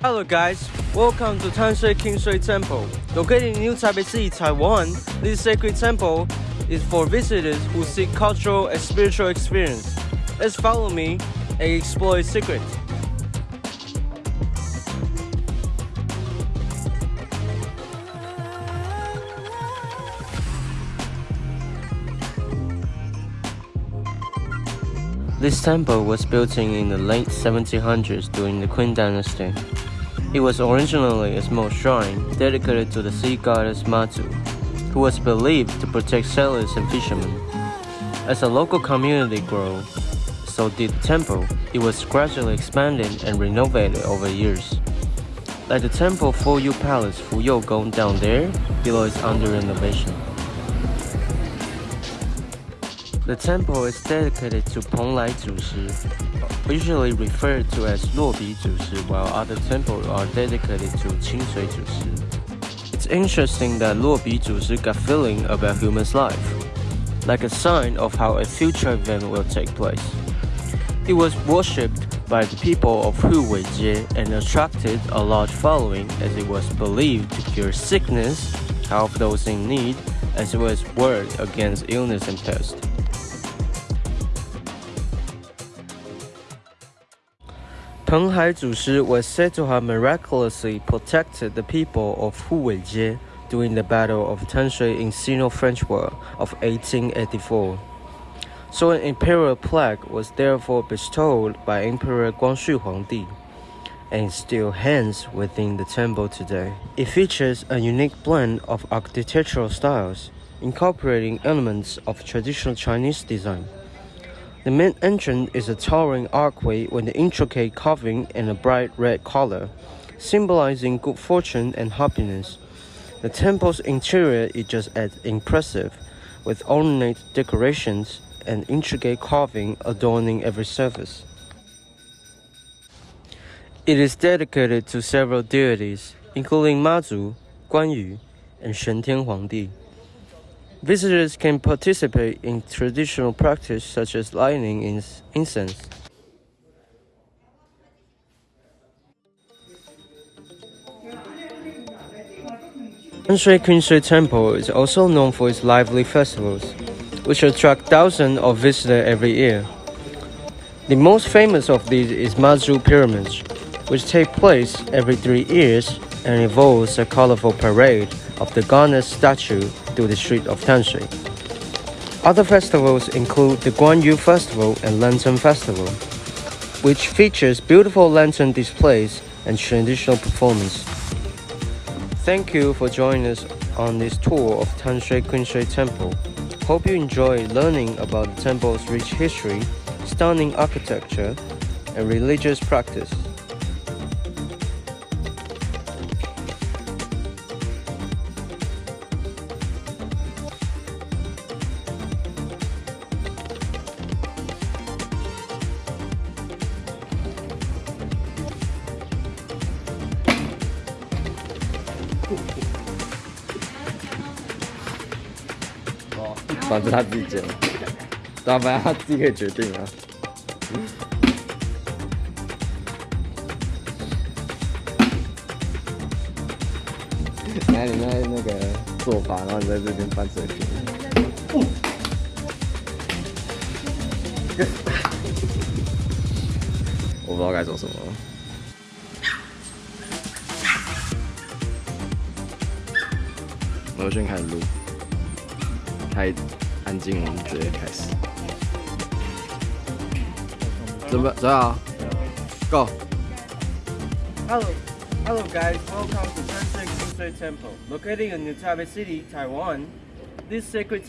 Hello guys, welcome to Tanshui Qingshui Temple. Located in New Taipei City, Taiwan, this sacred temple is for visitors who seek cultural and spiritual experience. Let's follow me and explore its secrets. This temple was built in the late 1700s during the Qing dynasty. It was originally a small shrine dedicated to the sea goddess Mazu, who was believed to protect sailors and fishermen. As the local community grew, so did the temple. It was gradually expanded and renovated over years. Like the temple Fuyou Palace Fuyou Gong down there, below is under renovation. The temple is dedicated to Penglai Zushi, usually referred to as Luobi Zushi, while other temples are dedicated to Qingshui Zushi. It's interesting that Luobi Zushi got feeling about human's life, like a sign of how a future event will take place. It was worshipped by the people of Huweijie and attracted a large following as it was believed to cure sickness, help those in need, as well as ward against illness and pest. Peng Hai Zushi was said to have miraculously protected the people of Huweijie during the Battle of Tanshui in Sino-French War of 1884. So an imperial plaque was therefore bestowed by Emperor Guangxu Huangdi and still hangs within the temple today. It features a unique blend of architectural styles, incorporating elements of traditional Chinese design. The main entrance is a towering archway with an intricate carving and a bright red color, symbolizing good fortune and happiness. The temple's interior is just as impressive, with ornate decorations and intricate carving adorning every surface. It is dedicated to several deities, including Mazu, Guanyu, and Shentian Huangdi. Visitors can participate in traditional practice such as lighting incense. Tanshui Qingshui Temple is also known for its lively festivals, which attract thousands of visitors every year. The most famous of these is Mazu Pyramids, which take place every three years and involves a colorful parade of the goddess statue through the street of Tanshui. Other festivals include the Guanyu Festival and Lantern Festival, which features beautiful lantern displays and traditional performance. Thank you for joining us on this tour of Tanshui Qingshui Temple. Hope you enjoy learning about the temple's rich history, stunning architecture, and religious practice. 反正他自己剪，反正他自己可以决定啊。你看你在那个做法，然后你在这边翻水瓶。我不知道该做什么。我就先开始录，太安静，我们直接开始。准备，准备好，Go！ Hello, hello guys. Welcome to Tanshui Kingshui Temple, located in New Taipei City, Taiwan. This sacred